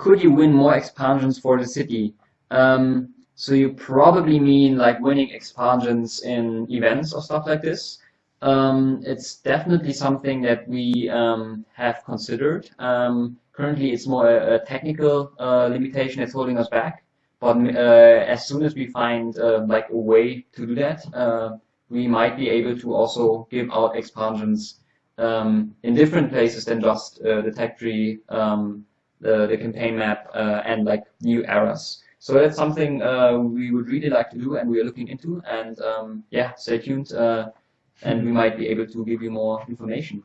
could you win more expansions for the city? Um, so you probably mean like winning expansions in events or stuff like this. Um, it's definitely something that we um, have considered. Um, currently, it's more a, a technical uh, limitation that's holding us back. But uh, as soon as we find uh, like a way to do that, uh, we might be able to also give out expansions um, in different places than just uh, the tech tree, um, the, the campaign map, uh, and like new eras. So that's something uh, we would really like to do and we are looking into. And um, yeah, stay tuned uh, and we might be able to give you more information.